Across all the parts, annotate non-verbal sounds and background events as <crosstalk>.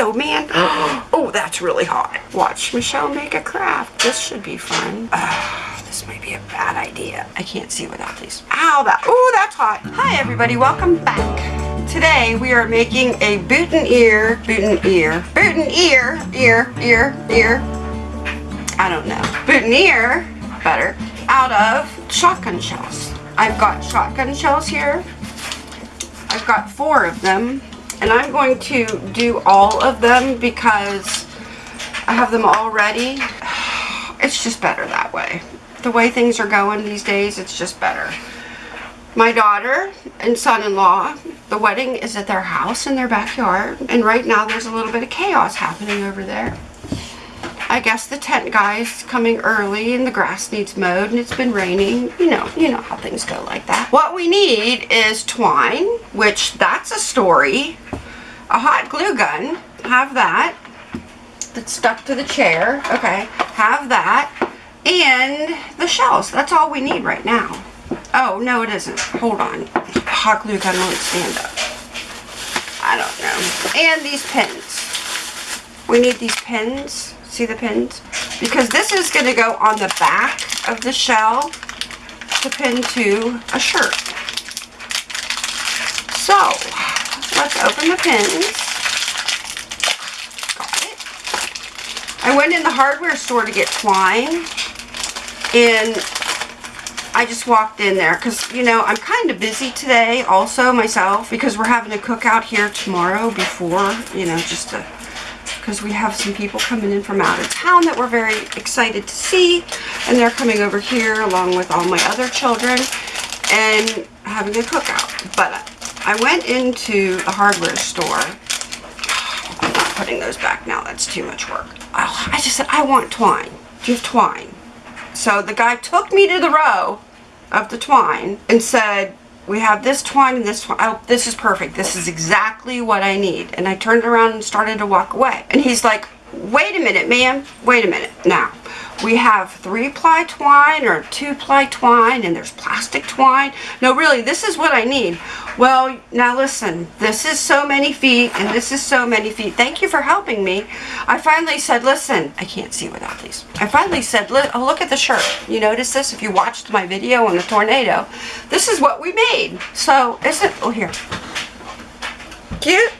so, man. <gasps> <gasps> Oh, that's really hot. Watch Michelle make a craft. This should be fun. Uh, <sighs> this might be a bad idea. I can't see without these. Ow, that, oh, that's hot. Hi, everybody. Welcome back. Today, we are making a boutonniere, boutonniere, boutonniere, ear, boot and ear, ear. Ear, ear, I don't know. boot and ear, better, out of shotgun shells. I've got shotgun shells here. I've got four of them and I'm going to do all of them because I have them all ready. <sighs> It's just better that way. The way things are going these days, it's just better. My daughter and son-in-law, the wedding is at their house in their backyard. And right now there's a little bit of chaos happening over there. I guess the tent guy's coming early and the grass needs mowed and it's been raining. You know, you know how things go like that. What we need is twine, which that's a story. A hot glue gun, have that. That's stuck to the chair. Okay, have that. And the shells. That's all we need right now. Oh, no it isn't. Hold on. Hot glue gun won't stand up. I don't know. And these pins. We need these pins See the pins? Because this is going to go on the back of the shell to pin to a shirt. So, let's open the pins. Got it. I went in the hardware store to get twine. And I just walked in there because, you know, I'm kind of busy today also myself because we're having a cookout here tomorrow before, you know, just to because we have some people coming in from out of town that we're very excited to see. And they're coming over here along with all my other children and having a cookout. But I went into the hardware store. I'm not putting those back now. That's too much work. Oh, I just said, I want twine. Do you have twine? So the guy took me to the row of the twine and said, we have this twine and this twine. Oh, this is perfect. This is exactly what I need. And I turned around and started to walk away. And he's like, wait a minute, ma'am. Wait a minute. Now, we have three-ply twine or two-ply twine and there's plastic twine. No, really, this is what I need. Well, now listen, this is so many feet and this is so many feet. Thank you for helping me. I finally said, listen, I can't see without these. I finally said, oh, look at the shirt. You notice this if you watched my video on the tornado. This is what we made. So, isn't, oh, here. Cute?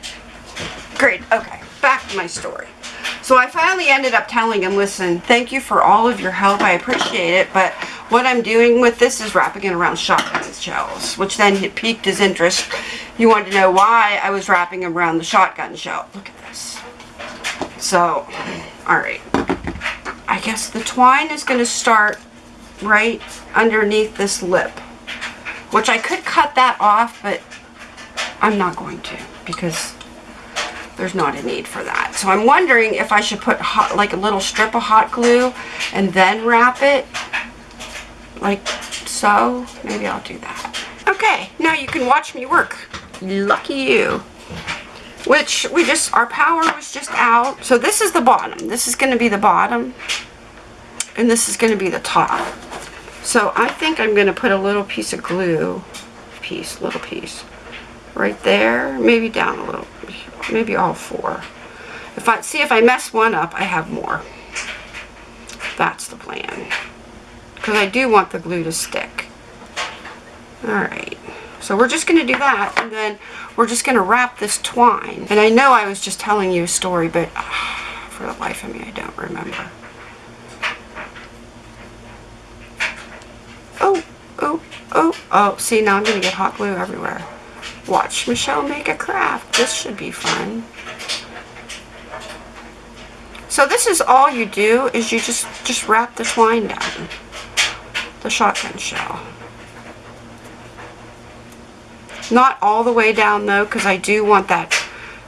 Great, okay, back to my story. So I finally ended up telling him, listen, thank you for all of your help. I appreciate it. But what I'm doing with this is wrapping it around shotgun shells, which then piqued his interest. He wanted to know why I was wrapping around the shotgun shell. Look at this. So, alright. I guess the twine is going to start right underneath this lip. Which I could cut that off, but I'm not going to because there's not a need for that. So I'm wondering if I should put hot, like a little strip of hot glue and then wrap it like so. Maybe I'll do that. Okay, now you can watch me work. Lucky you. Which we just, our power was just out. So this is the bottom. This is going to be the bottom. And this is going to be the top. So I think I'm going to put a little piece of glue, piece, little piece, right there. Maybe down a little maybe all four. If I see if I mess one up, I have more. That's the plan. Because I do want the glue to stick. Alright. So we're just going to do that, and then we're just going to wrap this twine. And I know I was just telling you a story, but uh, for the life of me, I don't remember. Oh, oh, oh, oh. See, now I'm going to get hot glue everywhere. Watch Michelle make a craft. This should be fun. So this is all you do is you just, just wrap the twine down. The shotgun shell. Not all the way down though because I do want that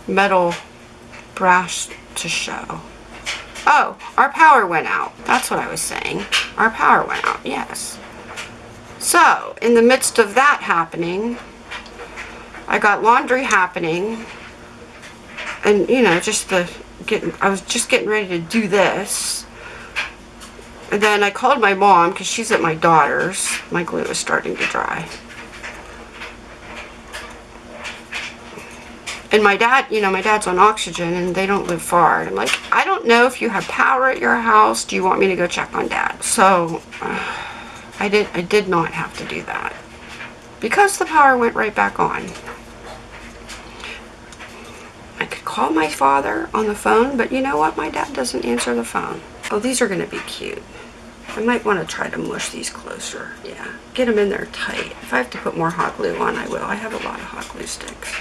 metal brass to show. Oh, our power went out. That's what I was saying. Our power went out, yes. So, in the midst of that happening, I got laundry happening and you know just the getting I was just getting ready to do this and then I called my mom because she's at my daughter's my glue is starting to dry And my dad, you know, my dad's on oxygen and they don't live far. And I'm like, I don't know if you have power at your house. Do you want me to go check on dad? So uh, I did I did not have to do that. Because the power went right back on. Call my father on the phone, but you know what? My dad doesn't answer the phone. Oh, these are going to be cute. I might want to try to mush these closer. Yeah, get them in there tight. If I have to put more hot glue on, I will. I have a lot of hot glue sticks.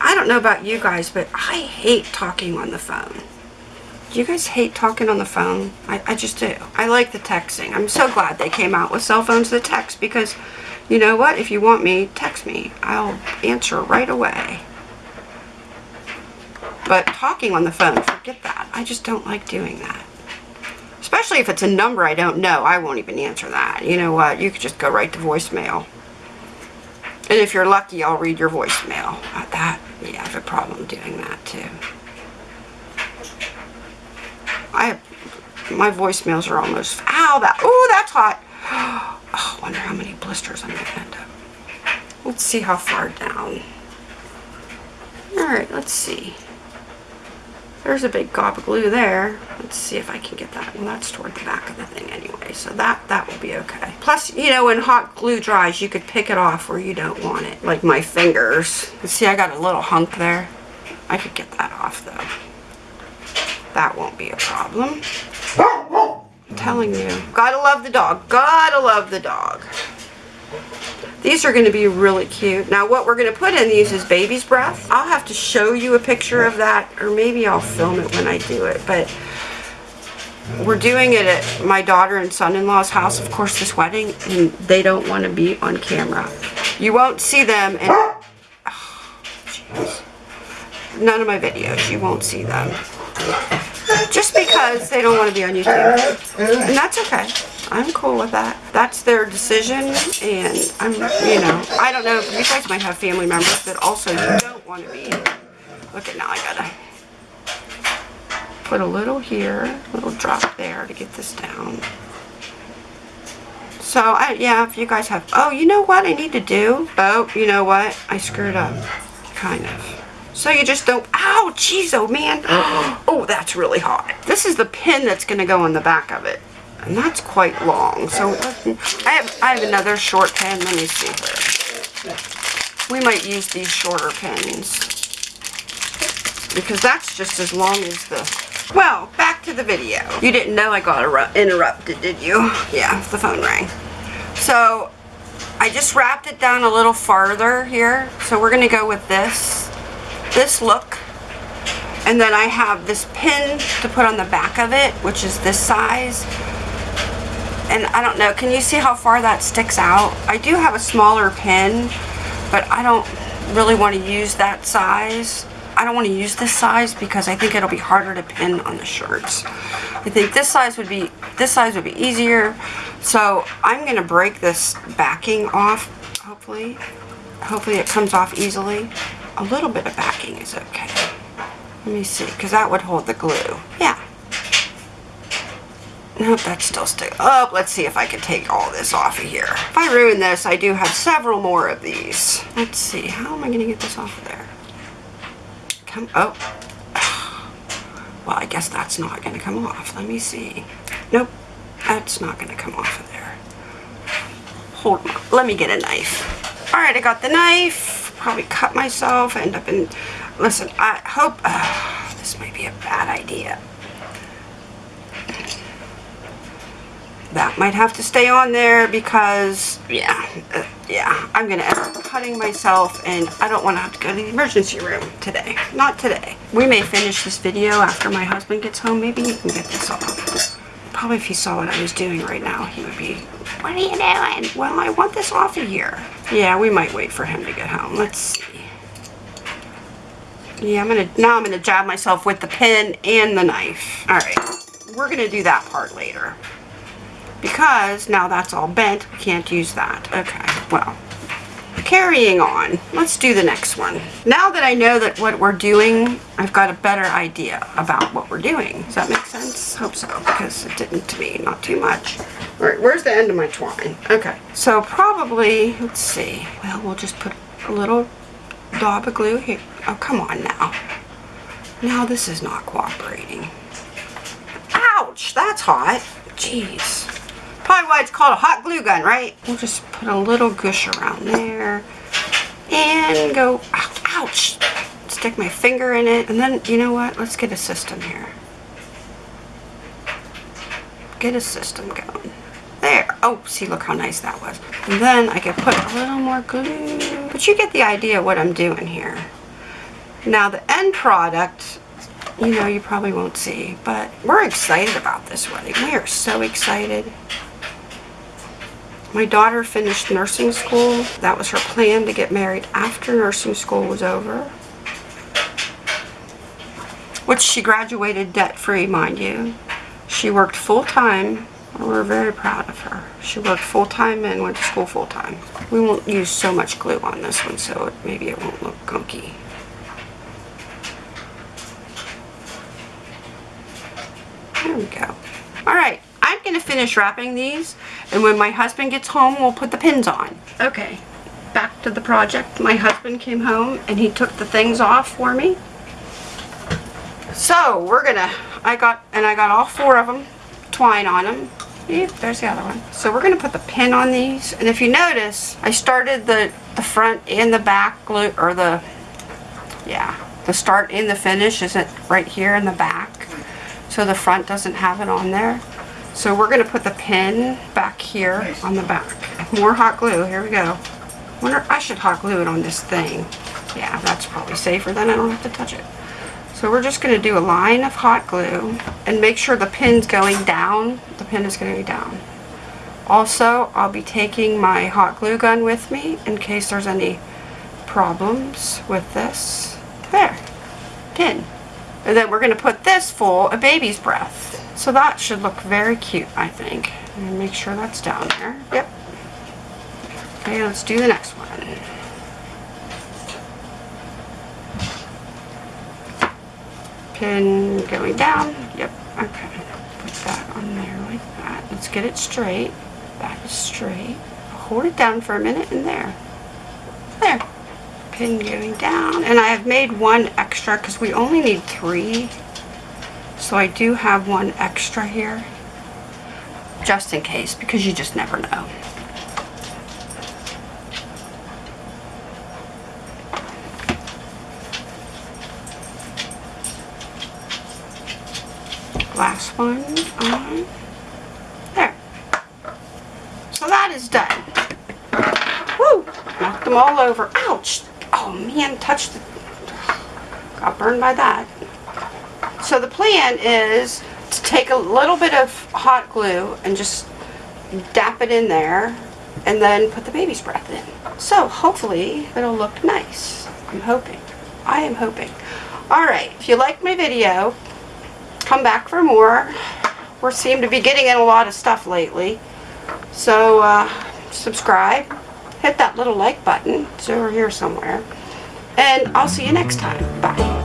I don't know about you guys, but I hate talking on the phone. Do you guys hate talking on the phone? I, I just do. I like the texting. I'm so glad they came out with cell phones that text because you know what? If you want me, text me. I'll answer right away. But talking on the phone, forget that. I just don't like doing that. Especially if it's a number I don't know, I won't even answer that. You know what? You could just go right to voicemail. And if you're lucky, I'll read your voicemail. Uh, that, yeah, I have a problem doing that too. I have, my voicemails are almost, ow, that, oh, that's hot. <gasps> Oh, I wonder how many blisters I'm going to end up. Let's see how far down. Alright, let's see. There's a big gob of glue there. Let's see if I can get that. Well, that's toward the back of the thing anyway, so that, that will be okay. Plus, you know, when hot glue dries, you could pick it off where you don't want it, like my fingers. See, I got a little hunk there. I could get that off, though. That won't be a problem. I'm telling you. Gotta love the dog. Gotta love the dog. These are going to be really cute. Now what we're going to put in these is baby's breath. I'll have to show you a picture of that or maybe I'll film it when I do it. But we're doing it at my daughter and son-in-law's house, of course, this wedding, and they don't want to be on camera. You won't see them in oh, none of my videos. You won't see them. Just because they don't want to be on YouTube. And that's okay. I'm cool with that. That's their decision, and I'm, you know, I don't know, you guys might have family members that also don't want to be. Look at now, I gotta put a little here, a little drop there to get this down. So, I, yeah, if you guys have, oh, you know what I need to do? Oh, you know what? I screwed up, kind of. So you just don't, ow, jeez, oh man. Oh, that's really hot. This is the pin that's going to go on the back of it. And that's quite long. So I have, I have another short pen. Let me see here. We might use these shorter pens. Because that's just as long as the... Well, back to the video. You didn't know I got interrupted, did you? Yeah, the phone rang. So I just wrapped it down a little farther here. So we're going to go with this. This look. And then I have this pin to put on the back of it, which is this size and I don't know, can you see how far that sticks out? I do have a smaller pin, but I don't really want to use that size. I don't want to use this size because I think it'll be harder to pin on the shirts. I think this size would be this size would be easier. So I'm to break this backing off, hopefully. Hopefully it comes off easily. A little bit of backing is okay. Let me see, because that would hold the glue. Yeah, Nope, that's still stick. up. let's see if I can take all this off of here. If I ruin this, I do have several more of these. Let's see, how am I going to get this off of there? Come, oh. <sighs> Well, I guess that's not going to come off. Let me see. Nope, that's not going to come off of there. Hold on, let me get a knife. All right, I got the knife. Probably cut myself, end up in... Listen, I hope... Uh, <sighs> this might be a bad idea. That might have to stay on there because yeah uh, yeah I'm gonna end up cutting myself and I don't want to have to go to the emergency room today not today. We may finish this video after my husband gets home maybe he can get this off. Probably if he saw what I was doing right now he would be what are you doing? Well I want this off of here. Yeah we might wait for him to get home let's see. Yeah I'm gonna now I'm gonna jab myself with the pen and the knife. All right we're gonna do that part later because now that's all bent, we can't use that. Okay, well, carrying on. Let's do the next one. Now that I know that what we're doing, I've got a better idea about what we're doing. Does that make sense? Hope so, because it didn't to me, not too much. All right, where's the end of my twine? Okay, so probably, let's see. Well, we'll just put a little daub of glue here. Oh, come on now. Now this is not cooperating. Ouch, that's hot. Jeez. Probably why it's called a hot glue gun, right? We'll just put a little gush around there and go, ouch, stick my finger in it. And then, you know what? Let's get a system here. Get a system going. There. Oh, see, look how nice that was. And then I can put a little more glue. But you get the idea what I'm doing here. Now, the end product, you know, you probably won't see. But we're excited about this wedding. We are so excited. My daughter finished nursing school. That was her plan to get married after nursing school was over. Which she graduated debt-free, mind you. She worked full-time. We're very proud of her. She worked full-time and went to school full-time. We won't use so much glue on this one, so maybe it won't look gunky. There we go. All right, Gonna finish wrapping these, and when my husband gets home, we'll put the pins on. Okay, back to the project. My husband came home, and he took the things off for me. So, we're gonna, I got, and I got all four of them, twine on them. There's the other one. So we're gonna put the pin on these, and if you notice, I started the, the front and the back glue, or the, yeah, the start and the finish isn't right here in the back. So the front doesn't have it on there. So we're going to put the pin back here on the back. More hot glue. Here we go. wonder I should hot glue it on this thing. Yeah, that's probably safer. Then I don't have to touch it. So we're just going to do a line of hot glue and make sure the pin's going down. The pin is going to be down. Also, I'll be taking my hot glue gun with me in case there's any problems with this. There. Pin. And then we're going to put this full of baby's breath. So that should look very cute, I think. And make sure that's down there. Yep. Okay, let's do the next one. Pin going down. Yep, okay. Put that on there like that. Let's get it straight. Back is straight. Hold it down for a minute and there. There. Pin going down. And I have made one extra because we only need three so I do have one extra here, just in case, because you just never know. Last one on. There. So that is done. Woo! Knocked them all over. Ouch! Oh man, touched the... Got burned by that. So the plan is to take a little bit of hot glue and just dap it in there and then put the baby's breath in. So hopefully it'll look nice. I'm hoping. I am hoping. Alright, if you liked my video, come back for more. We seem to be getting in a lot of stuff lately. So uh, subscribe, hit that little like button. It's over here somewhere. And I'll see you next time. Bye.